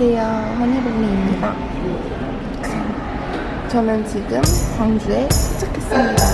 안녕하세요. 허니블리입니다. 저는 지금 광주에 도착했습니다.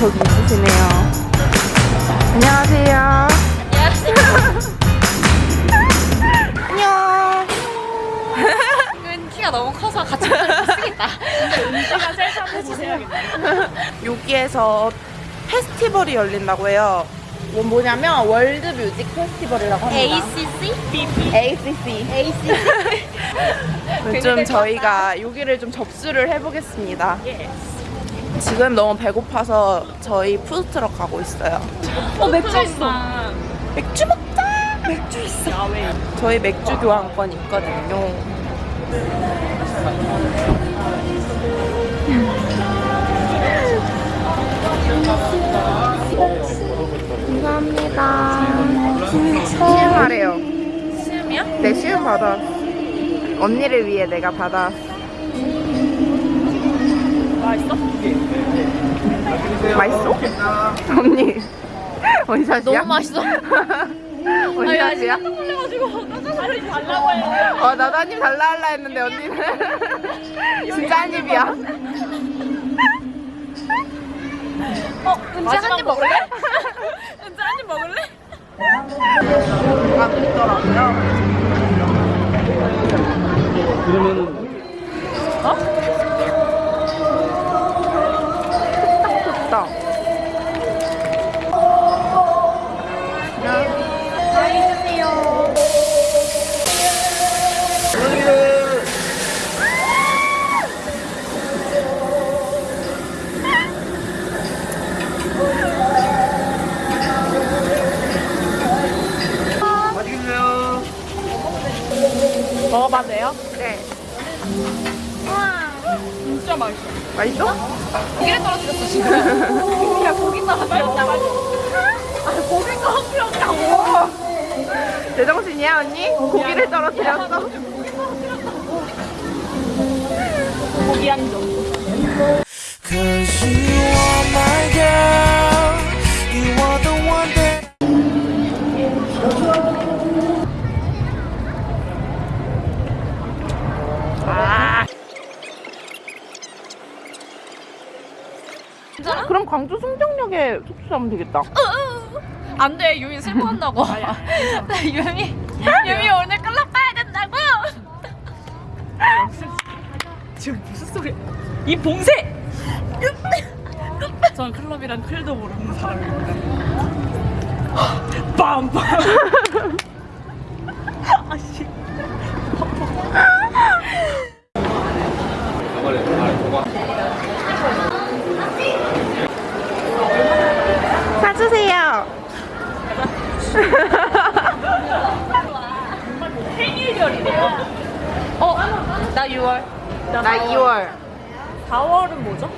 저기 있으시네요. 안녕하세요. 안녕. 은 키가 너무 커서 같이 못 쓰겠다. 여기에서 페스티벌이 열린다고 해요. 뭐 뭐냐면 월드 뮤직 페스티벌이라고 합니다. ACC? ACC. ACC. 좀 저희가 여기를 좀 접수를 해보겠습니다. 지금 너무 배고파서 저희 푸드트럭 가고 있어요. 어, 맥주 있어. 맥주 먹자. 맥주 있어. 저희 맥주 교환권 있거든요. 감사합니다. 시음하래요. 시음이야? 내 시음 받아. 언니를 위해 내가 받아. 맛있어? 맛있어? 언니. 원샷이야? 너무 맛있어. 원샷이야? 깜짝 놀래가지고 살이 달라고 해. 어, 나도 한 입 달라 할라 했는데 언니는 진짜 한 입이야. 어, 은지 한 입 먹을래? 은지 한 입 먹을래? 아, 그랬더라고요. 그러면은 좋 지금. 야, 고기 떨어뜨렸다고. 아, 고기 떨어뜨렸다고. 제정신이야 언니? 고기를 떨어뜨렸어? 고기 한 점. 광주 송정역에 숙소 잡으면 되겠다. 안 돼, 유미 슬퍼한다고. 나 유미, 유미 오늘 클럽 가야 된다고. 지금 무슨 소리야? 이 봉쇄! 전 클럽이란 클도 모르는 사람입니다. 빰빰! 아씨. 사주세요. 생일별이래요. 어, 나 6월. 나 2월. 4월은 뭐죠?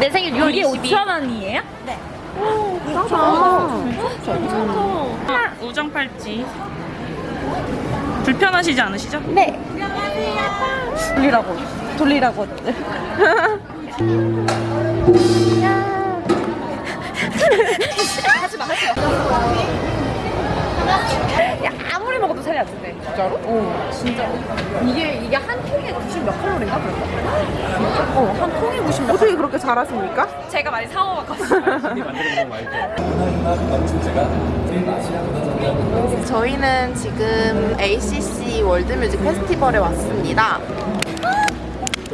내 생일 6월 이게 22일. 5천 원이에요? 네. 우정 팔찌. 불편하시지 않으시죠? 네. 돌리라고. 돌리라고. 야, 아무리 먹어도 살이 안 찐대. 진짜로? 어, 진짜. 이게, 이게 한 통에 90 몇 칼로리인가? 진짜? 어, 한 통에 90 몇 어떻게 그렇게 잘하십니까? 제가 많이 사먹어봤거든요. 저희는 지금 ACC 월드뮤직 페스티벌에 왔습니다.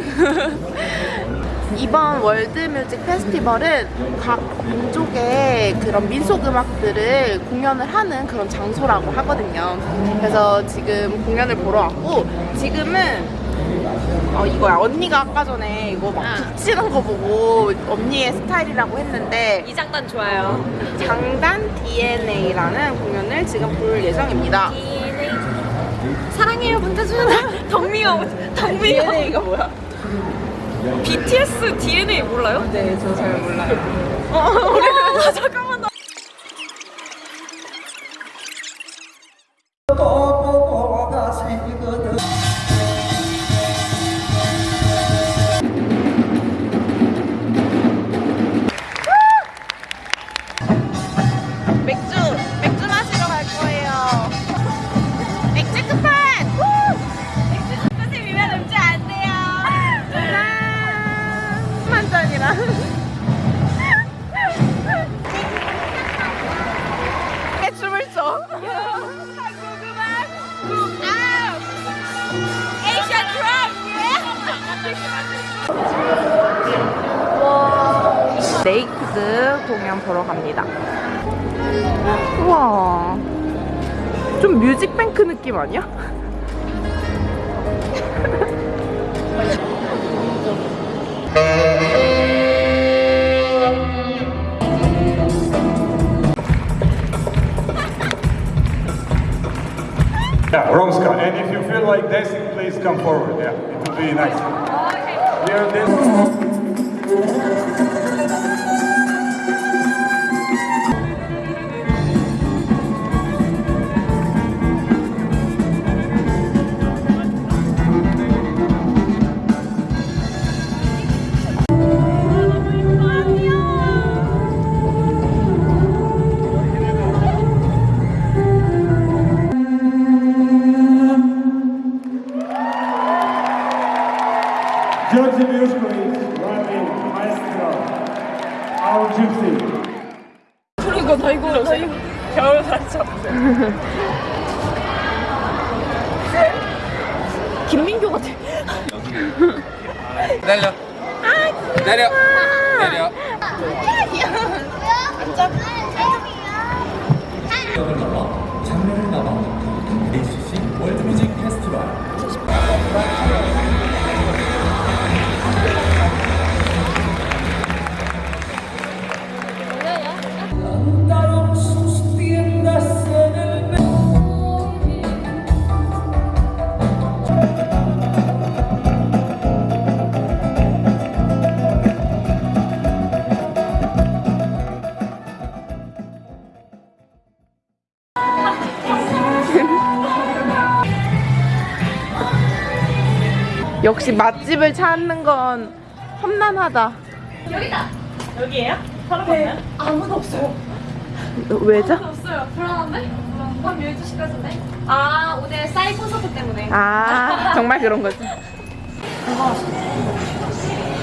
이번 월드뮤직 페스티벌은 각 민족의 그런 민속 음악들을 공연을 하는 그런 장소라고 하거든요. 그래서 지금 공연을 보러 왔고 지금은 어 이거야 언니가 아까 전에 이거 막 아. 붙이는 거 보고 언니의 스타일이라고 했는데 이 장단 좋아요. 장단 DNA라는 공연을 지금 볼 예정입니다. DNA. 사랑해요, 문태준. 덕미가, 덕미가. DNA가 뭐야? BTS DNA 몰라요? 네, 저 잘 몰라요. 어, 잠깐만. 나... 네 공연 보러 갑니다. 우와. 좀 뮤직뱅크 느낌 아니야? Yeah, Romska. And if you feel like dancing, please come forward. Yeah, it will be nice. 김민교 같아. 내려. 내려. 내려. 역시 맛집을 찾는 건 험난하다. 여기에요? 사람 네. 아무도 없어요. 왜죠? 없어요. 불안한데? 밤 12시까지인데? 아, 오늘 사이 콘서트 때문에. 아, 정말 그런 거지.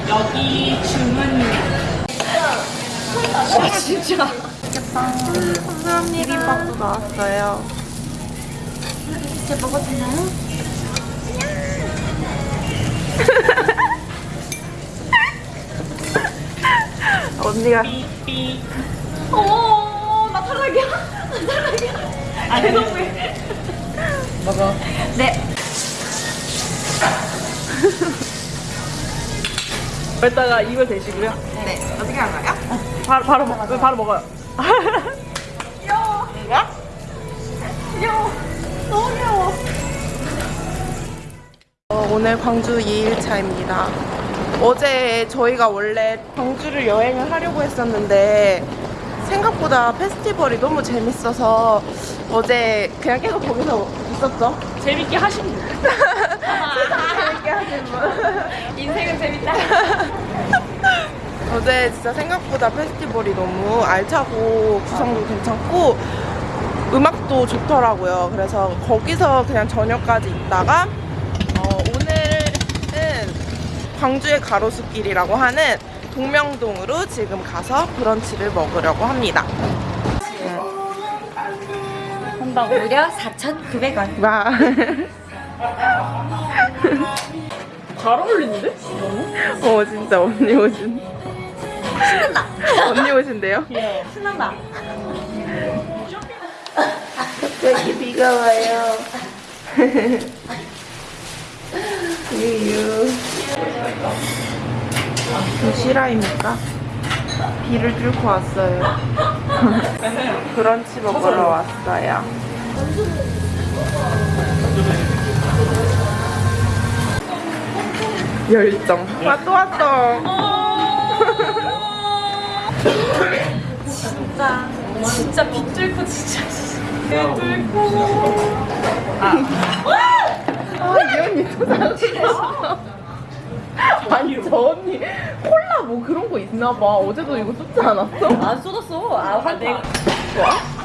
여기 주문. 아, 진짜. 비빔밥도 나왔어요. 진짜 먹어도 되나요? 언니가 삐. 어, 나 탈락이야. 나 탈락이야. 아니. 너무해. 먹어. 네. 여기다가 이걸 대시고요. 네 어떻게 하나요? 바로 바로 먹 바로 먹어요. 너무 귀여워. 어, 오늘 광주 2일차입니다. 어제 저희가 원래 광주를 여행을 하려고 했었는데 생각보다 페스티벌이 너무 재밌어서 어제 그냥 계속 거기서 있었죠. 재밌게 하시면 돼요. 재밌게 하신 분. 인생은 재밌다. 어제 진짜 생각보다 페스티벌이 너무 알차고 구성도 괜찮고 음악도 좋더라고요. 그래서 거기서 그냥 저녁까지 있다가 어, 오늘은 광주의 가로수길이라고 하는 동명동으로 지금 가서 브런치를 먹으려고 합니다. 한다고. 무려 4,900원. 와. 잘 어울리는데? 어 진짜 언니 오신. 신난다. 언니 오신대요? 신난다. 갑자기 비가 와요. 유유. 도시락입니까? 비를 뚫고 왔어요. 브런치 먹으러 왔어요. 열정. 와, 또 왔어. 진짜. 진짜 빗 뚫고 진짜. 아, 이 언니 또 잘했어. 아니, 저 언니 콜라 뭐 그런 거 있나 봐. 어제도 이거 쏟지 않았어? 안 쏟았어. 아, 화내. 와?